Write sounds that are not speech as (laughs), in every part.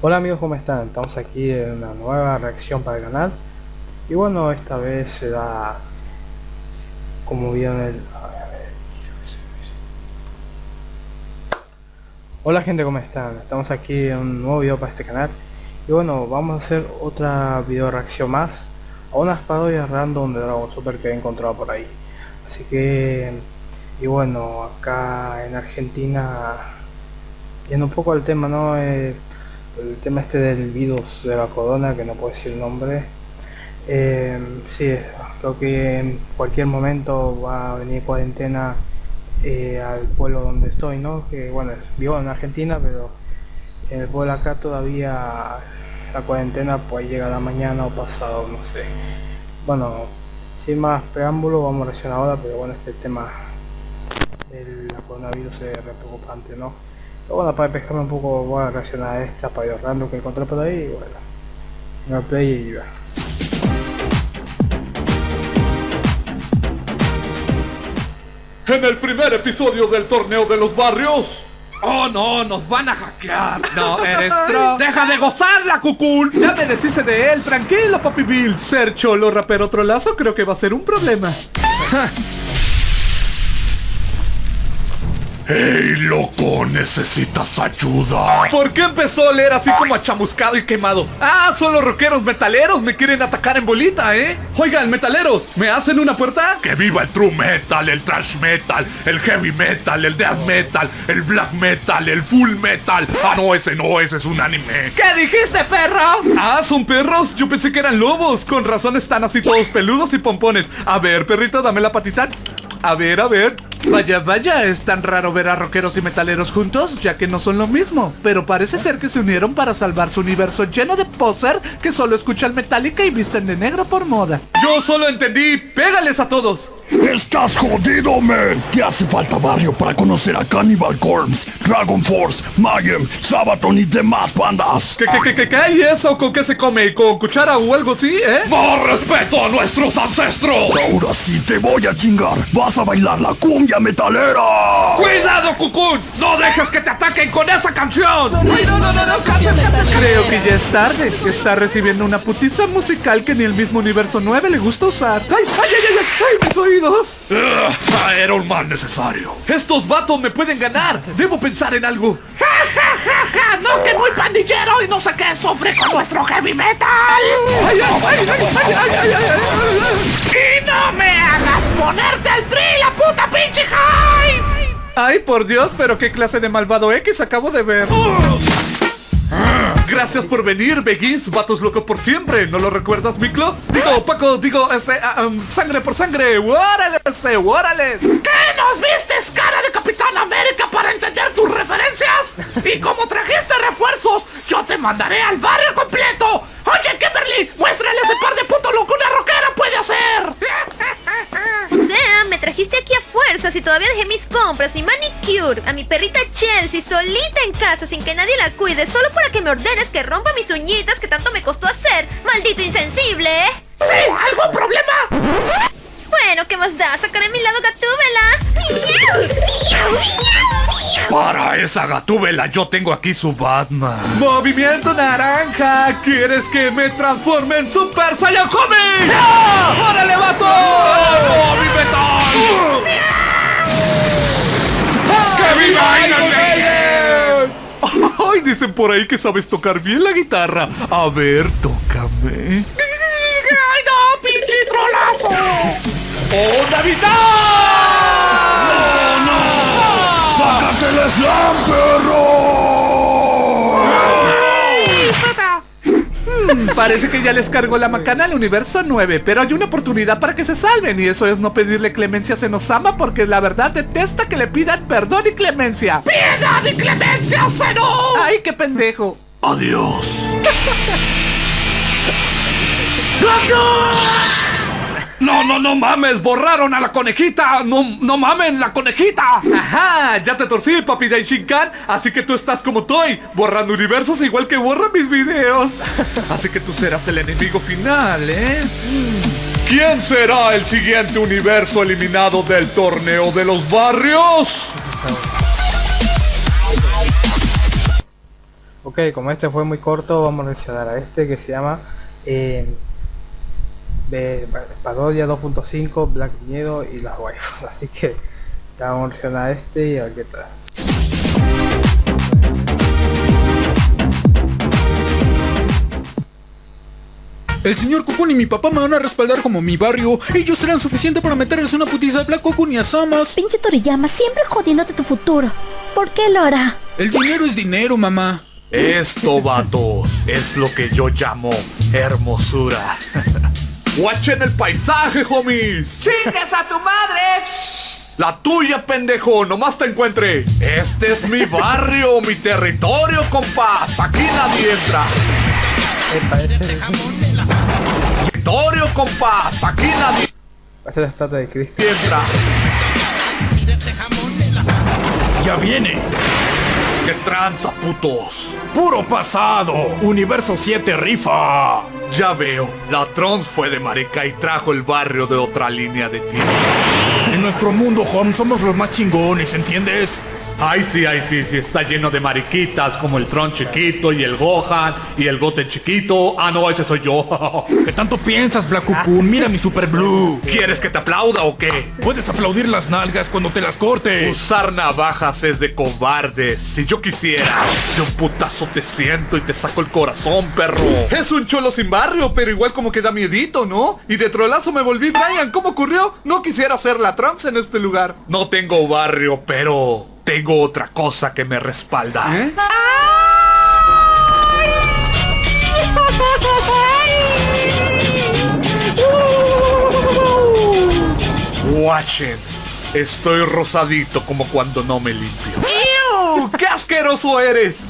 Hola amigos, ¿cómo están? Estamos aquí en una nueva reacción para el canal y bueno, esta vez se da como vieron el... Hola gente, ¿cómo están? Estamos aquí en un nuevo video para este canal y bueno, vamos a hacer otra video reacción más a unas parodias random de Dragon Super que he encontrado por ahí así que y bueno, acá en Argentina yendo un poco al tema, ¿no? Eh, el tema este del virus de la corona, que no puedo decir el nombre. Eh, sí, creo que en cualquier momento va a venir cuarentena eh, al pueblo donde estoy, ¿no? Que bueno, vivo en Argentina, pero en el pueblo acá todavía la cuarentena pues llegará mañana o pasado, no sé. Bueno, sin más preámbulo, vamos a reaccionar ahora, pero bueno, este tema del coronavirus es preocupante, ¿no? Bueno, para pescarme un poco voy a reaccionar a esta para random que encontré por ahí y bueno. Una play y va. En el primer episodio del torneo de los barrios. Oh no, nos van a hackear. No, eres tro. ¡Deja de gozarla, cucul! Ya me deshice de él, tranquilo, Papi Bill. Ser cholo rapero otro lazo creo que va a ser un problema. (laughs) ¡Ey, loco! ¿Necesitas ayuda? ¿Por qué empezó a oler así como achamuscado y quemado? Ah, son los rockeros metaleros, me quieren atacar en bolita, ¿eh? Oigan, metaleros, ¿me hacen una puerta? ¡Que viva el true metal, el trash metal, el heavy metal, el death metal, el black metal, el full metal! Ah, no, ese no, ese es un anime. ¿Qué dijiste, perro? Ah, ¿son perros? Yo pensé que eran lobos. Con razón están así todos peludos y pompones. A ver, perrito, dame la patita. A ver, a ver. Vaya, vaya, es tan raro ver a rockeros y metaleros juntos, ya que no son lo mismo. Pero parece ser que se unieron para salvar su universo lleno de poser que solo escuchan Metallica y visten de negro por moda. Yo solo entendí, pégales a todos. Estás jodido, man. Te hace falta barrio para conocer a Cannibal Corpse, Dragon Force, Mayhem, Sabaton y demás bandas. ¿Qué, qué, qué, qué, qué? ¿Y eso con qué se come? ¿Con cuchara o algo así, eh? ¡Más respeto a nuestros ancestros! Ahora sí te voy a chingar. Vas a bailar la cumbia metalera. ¡Cuidado, Cucún! ¡No dejes que te ataquen con esa canción! No, no, no, no, Creo que ya es tarde. Está recibiendo una putiza musical que ni el mismo universo 9 le gusta usar. ¡Ay, ay, ay, ay! ¡Ay, mis oídos! Ah, era un mal necesario. Estos vatos me pueden ganar. Debo pensar en algo. ¡Ja, ja, ja, ja! ¡No, que muy pandillero y no sé qué sufre con nuestro heavy metal! ¡Ay, ay, ay, ay, ay, ay, ay, ay, ¡Y no me hagas ponerte el tri, la puta pinche high! Ay, por Dios, pero qué clase de malvado X acabo de ver. Gracias por venir, Begis, vatos locos por siempre. ¿No lo recuerdas, Miklo? Digo, Paco, digo, este, ah, um, sangre por sangre. ¡Órale, este, órale! ¿Qué nos vistes, cara de Capitán América, para entender tus referencias? Y como trajiste refuerzos, yo te mandaré al barrio completo. Oye, Kimberly, muéstrale ese par de puto lo que una rockera puede hacer. O sea, me trajiste aquí y todavía dejé mis compras, mi manicure, a mi perrita Chelsea solita en casa sin que nadie la cuide, solo para que me ordenes que rompa mis uñitas que tanto me costó hacer. ¡Maldito insensible! ¿Sí? ¿Algún problema? Bueno, ¿qué más da? Sacaré mi lado gatúbela. Para esa gatúbela yo tengo aquí su Batman. ¡Movimiento naranja! ¿Quieres que me transforme en Super Saiyan Homie? ¡No! ¡Órale, vato! ¡No, mi metal! Ay, dicen por ahí que sabes tocar bien la guitarra. A ver, tócame. ¡Ay, no, pinche trolazo! ¡Oh, Navidad! ¡No, no! ¡Sácate el slam, perro! Hmm, (laughs) parece que ya les cargó la macana al universo 9, pero hay una oportunidad para que se salven y eso es no pedirle clemencia a Senosama porque la verdad detesta que le pidan perdón y clemencia. ¡Piedad y clemencia, Zeno! ¡Ay, qué pendejo! Adiós. (laughs) ¡No, no, no mames! ¡Borraron a la conejita! ¡No, no mamen, la conejita! Ajá, ya te torcí, papi Daishinkan, así que tú estás como Toy, borrando universos igual que borra mis videos. Así que tú serás el enemigo final, ¿eh? ¿Quién será el siguiente universo eliminado del torneo de los barrios? Ok, como este fue muy corto, vamos a reaccionar a este que se llama eh, de Parodia 2.5, Black Miedo y las waifus. (laughs) Así que vamos a reaccionar a este y a ver qué tal. El señor Cocoon y mi papá me van a respaldar como mi barrio. Ellos serán suficientes para meterles una putiza a Black Cocoon y a Samas. Pinche Toriyama, siempre jodiéndote tu futuro. ¿Por qué lo hará? El dinero es dinero, mamá. Esto, vatos, es lo que yo llamo hermosura. (laughs) ¡Watchen el paisaje, homies! ¡Chingas a tu madre! La tuya, pendejo, nomás te encuentre. Este es mi barrio, mi territorio, compás. Aquí nadie entra. Territorio, compás. Aquí nadie parece la estatua de Cristo. entra. Ya viene. ¡Qué tranza, putos! Puro pasado. Universo 7 rifa. Ya veo, la Trons fue de marica y trajo el barrio de otra línea de tiempo. En nuestro mundo, home, somos los más chingones, ¿entiendes? Ay, sí, ay, sí, sí, está lleno de mariquitas como el Tron chiquito y el Gohan y el Goten chiquito. Ah, no, ese soy yo. (laughs) ¿Qué tanto piensas, Black Cocoon? Mira mi Super Blue. ¿Quieres que te aplauda o qué? Puedes aplaudir las nalgas cuando te las cortes. Usar navajas es de cobardes. Si yo quisiera, de un putazo te siento y te saco el corazón, perro. Es un cholo sin barrio, pero igual como que da miedito, ¿no? Y de trolazo me volví Brian. ¿Cómo ocurrió? No quisiera hacer la Trunks en este lugar. No tengo barrio, pero tengo otra cosa que me respalda. Watchen. Estoy rosadito como cuando no me limpio. ¡Ew! ¡Qué asqueroso eres!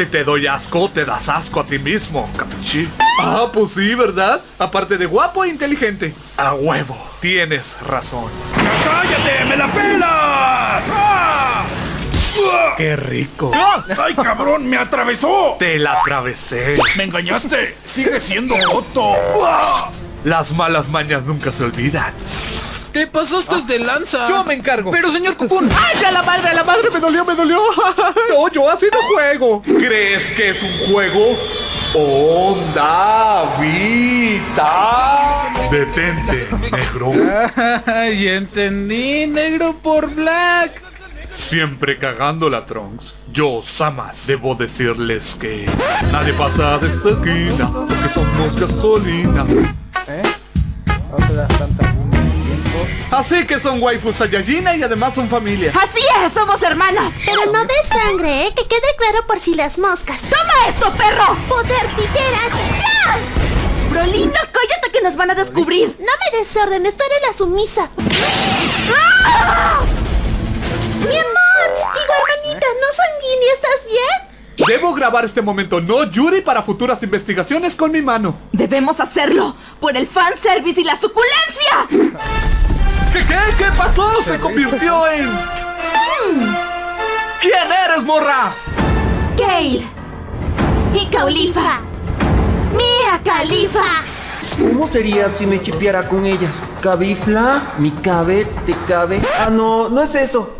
Si te doy asco, te das asco a ti mismo, capichi. Ah, pues sí, ¿verdad? Aparte de guapo e inteligente. A huevo, tienes razón. ¡Ya cállate! ¡Me la pelas! ¡Ah! ¡Ah! ¡Qué rico! ¡Ay, cabrón! ¡Me atravesó! Te la atravesé. ¡Me engañaste! ¡Sigue siendo Otto! ¡Ah! Las malas mañas nunca se olvidan. Te pasaste de lanza. Yo me encargo. Pero señor Cocoon. (laughs) ¡Ay, a la madre, a la madre! ¡Me dolió, me dolió! (laughs) No, yo así no juego. ¿Crees que es un juego? ¡Onda Vita! Detente, negro. (laughs) Ay, entendí, negro por Black. Siempre cagando la Trunks. Yo, Samas, debo decirles que nadie pasa de esta esquina porque somos gasolina. ¿Eh? No te Así que son waifus Saiyajina y además son familia. Así es, somos hermanas. Pero no de sangre, ¿eh? Que quede claro por si las moscas. ¡Toma esto, perro! ¡Poder tijera! ¡Ya! Brolina, cállate que nos van a descubrir. No me desórdenes, tú eres la sumisa. ¡Ah! ¡Mi amor! Digo, hermanita, ¿no sanguínea? ¿Estás bien? Debo grabar este momento, no Yuri, para futuras investigaciones con mi mano. Debemos hacerlo por el fanservice y la suculencia. ¿Qué, qué, qué pasó? Se convirtió en... ¿Quién eres, morra? Gale y Caulifa. Mia Califa. ¿Cómo sería si me chipeara con ellas? ¿Cabifla? ¿Mi cabe? ¿Te cabe? Ah, no, no es eso.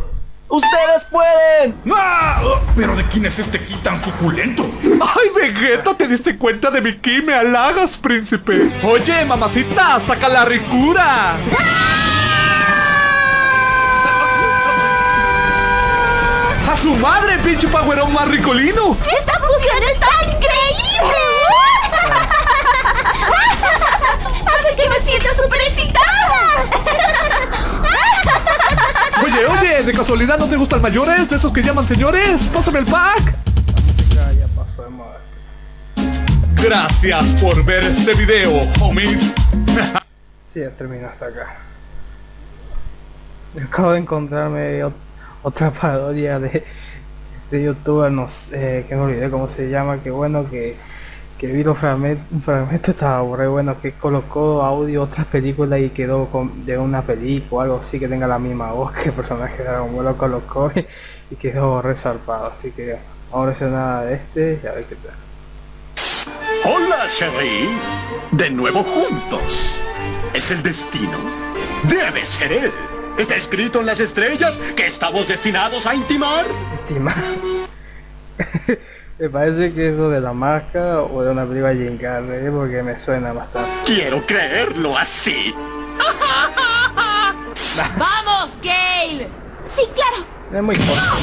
¡Ustedes pueden! ¡Ah! Oh, ¿Pero de quién es este ki tan suculento? ¡Ay, Vegeta! ¿Te diste cuenta de mi ki? ¡Me halagas, príncipe! Oye, mamacita, saca la ricura. ¡A su madre, pinche pagüerón más ricolino! ¡Esta fusión está increíble! Hace que me sienta súper excitada. Oye, oye, ¿de casualidad no te gustan mayores? ¿De esos que llaman señores? ¡Pásame el pack! Ya, pasó de moda. Gracias por ver este video, homies. Sí, ya terminó hasta acá. Acabo de encontrarme otra parodia de, de youtuber, no sé, que me olvidé cómo se llama, que bueno que, que vi los fragmentos, fragmento estaba re bueno, que colocó audio otras películas y quedó con, de una película o algo así que tenga la misma voz que el personaje de Dragon Ball lo colocó y, quedó resarpado, así que vamos a ver nada de este y a ver qué tal. Hola, Sherry. De nuevo juntos. ¿Es el destino? Debe ser él. ¿Está escrito en las estrellas que estamos destinados a intimar? Tima. (laughs) Me parece que eso de la máscara o de una película Jim Carrey, porque me suena bastante. Quiero creerlo así. (laughs) ¡Vamos, Gale! Sí, claro. Es muy corto.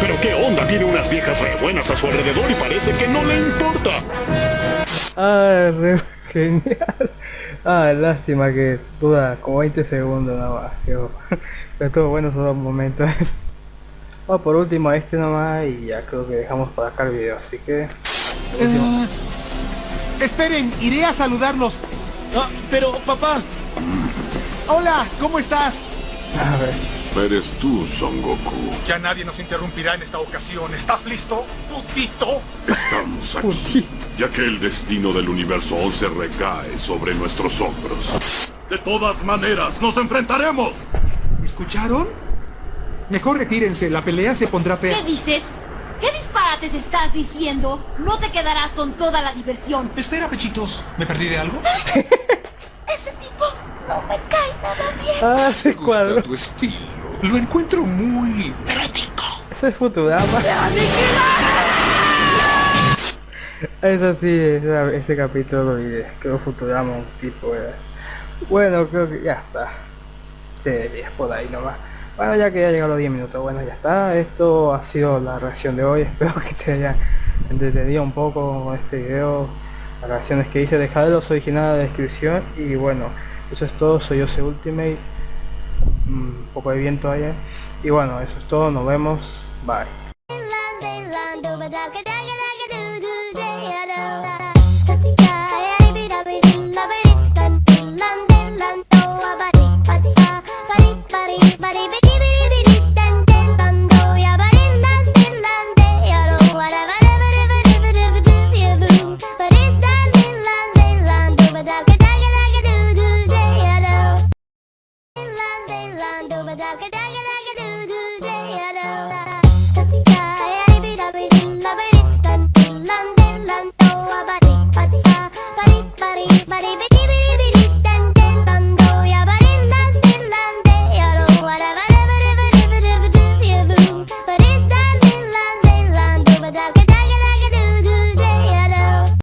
Pero qué onda, tiene unas viejas re buenas a su alrededor y parece que no le importa. Ah, re (laughs) genial. Ah, lástima que dura como 20 segundos nada más. Pero, (laughs) pero estuvo bueno esos dos momentos. Bueno, (laughs) por último este nomás y ya creo que dejamos para acá el video, así que... último. Esperen, iré a saludarlos. Ah, pero, papá. Hola, ¿cómo estás? A ver. Eres tú, Son Goku. Ya nadie nos interrumpirá en esta ocasión. ¿Estás listo, putito? Estamos aquí, ya que el destino del universo 11 recae sobre nuestros hombros. De todas maneras, nos enfrentaremos. ¿Me escucharon? Mejor retírense, la pelea se pondrá fea. ¿Qué dices? ¿Qué disparates estás diciendo? No te quedarás con toda la diversión. Espera, pechitos. ¿Me perdí de algo? (laughs) Ese tipo no me cae nada bien. Ah, ese cuadro. tu estilo. Lo encuentro muy... Ese es Futurama. Eso sí, ese, ese capítulo lo olvidé. Creo Futurama un tipo era. Bueno, creo que ya está. Sí, es por ahí nomás. Bueno, ya que ya llegado los 10 minutos, bueno, ya está. Esto ha sido la reacción de hoy. (laughs) Espero que te haya entretenido un poco con este video. Las reacciones que hice, dejaré los originales en la descripción. Y bueno, eso es todo. Soy Jose Ultimate. Poco de viento allá. Y bueno, eso es todo. Nos vemos. Bye. だけであげる